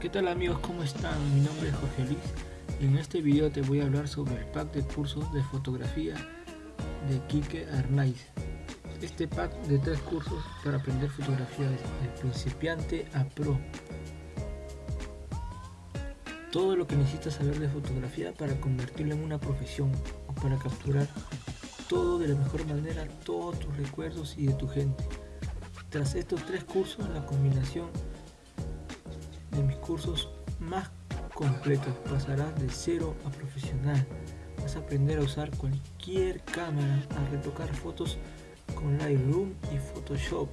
¿Qué tal amigos? ¿Cómo están? Mi nombre es Jorge Luis y en este video te voy a hablar sobre el pack de cursos de fotografía de Kike Arnaiz. Este pack de tres cursos para aprender fotografía de principiante a pro. Todo lo que necesitas saber de fotografía para convertirlo en una profesión o para capturar todo de la mejor manera, todos tus recuerdos y de tu gente. Tras estos tres cursos, la combinación de mis cursos más completos pasarás de cero a profesional. Vas a aprender a usar cualquier cámara, a retocar fotos con Lightroom y Photoshop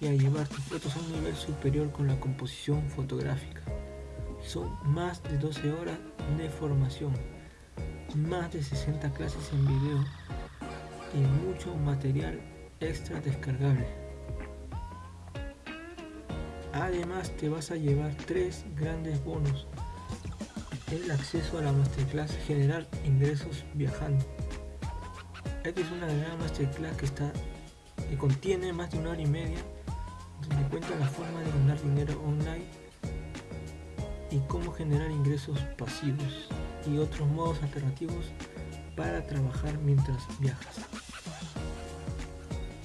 y a llevar tus fotos a un nivel superior con la composición fotográfica. Son más de 12 horas de formación, más de 60 clases en video y mucho material extra descargable. Además te vas a llevar tres grandes bonos. El acceso a la masterclass generar ingresos viajando. Esta es una gran masterclass que está que contiene más de una hora y media donde cuenta la forma de ganar dinero online y cómo generar ingresos pasivos y otros modos alternativos para trabajar mientras viajas.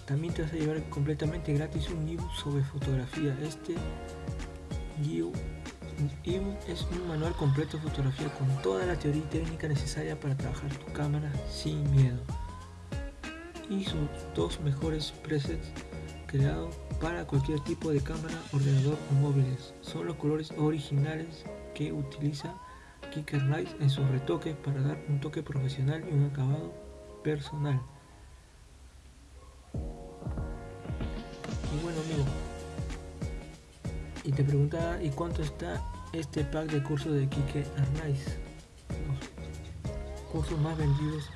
También te vas a llevar completamente gratis un ebook sobre fotografía. Este ebook es un manual completo de fotografía con toda la teoría y técnica necesaria para trabajar tu cámara sin miedo. Y sus dos mejores presets creados para cualquier tipo de cámara, ordenador o móviles. Son los colores originales que utiliza Kicker Light en sus retoques para dar un toque profesional y un acabado personal. Te preguntaba y cuánto está este pack de cursos de Kike Arnaiz los cursos más vendidos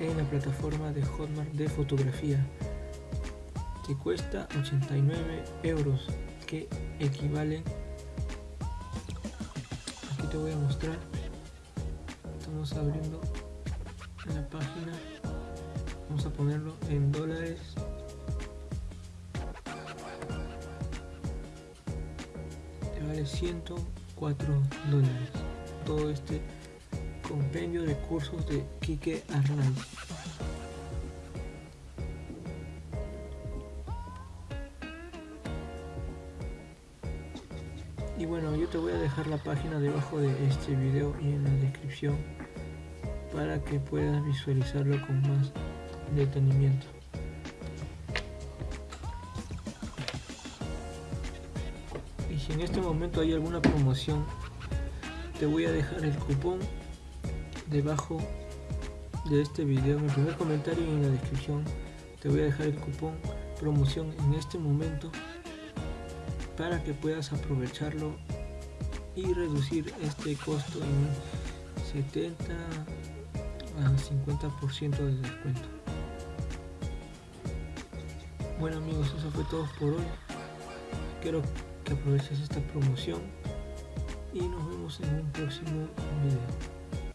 en la plataforma de Hotmart de fotografía te cuesta 89 euros que equivalen aquí te voy a mostrar estamos abriendo la página vamos a ponerlo en dólares vale 104 dólares. Todo este compendio de cursos de Kike Arnaiz y bueno yo te voy a dejar la página debajo de este video y en la descripción para que puedas visualizarlo con más detenimiento en este momento hay alguna promoción. Te voy a dejar el cupón debajo de este video. En el primer comentario y en la descripción te voy a dejar el cupón promoción en este momento para que puedas aprovecharlo y reducir este costo en 70 a 50% de descuento. Bueno amigos eso fue todo por hoy. Quiero aproveches esta promoción y nos vemos en un próximo video.